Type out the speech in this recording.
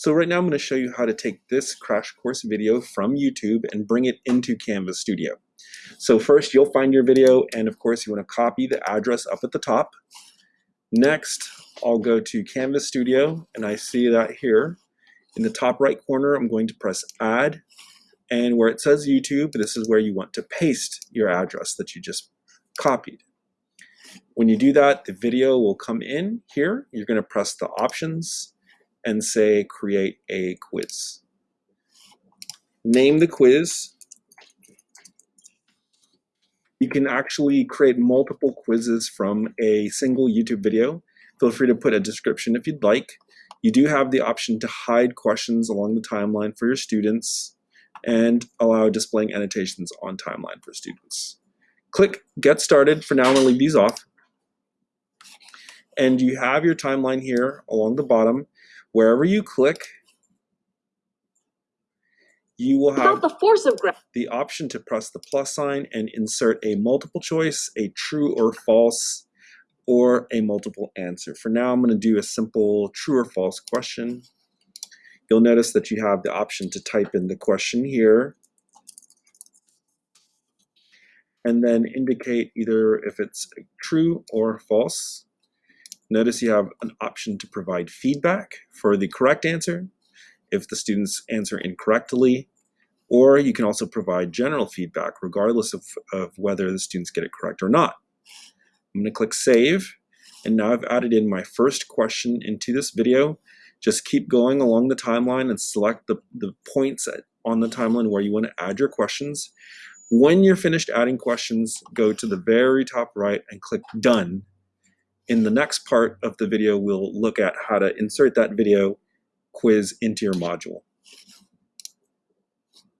So right now I'm going to show you how to take this crash course video from YouTube and bring it into Canvas Studio. So first you'll find your video and of course you want to copy the address up at the top. Next I'll go to Canvas Studio and I see that here. In the top right corner I'm going to press add and where it says YouTube this is where you want to paste your address that you just copied. When you do that the video will come in here. You're going to press the options and say create a quiz. Name the quiz. You can actually create multiple quizzes from a single YouTube video. Feel free to put a description if you'd like. You do have the option to hide questions along the timeline for your students and allow displaying annotations on timeline for students. Click Get Started. For now, I'm going to leave these off. And you have your timeline here along the bottom. Wherever you click, you will have the force of the option to press the plus sign and insert a multiple choice, a true or false, or a multiple answer. For now, I'm going to do a simple true or false question. You'll notice that you have the option to type in the question here and then indicate either if it's true or false. Notice you have an option to provide feedback for the correct answer if the students answer incorrectly, or you can also provide general feedback regardless of, of whether the students get it correct or not. I'm going to click Save, and now I've added in my first question into this video. Just keep going along the timeline and select the, the points on the timeline where you want to add your questions. When you're finished adding questions, go to the very top right and click Done in the next part of the video, we'll look at how to insert that video quiz into your module.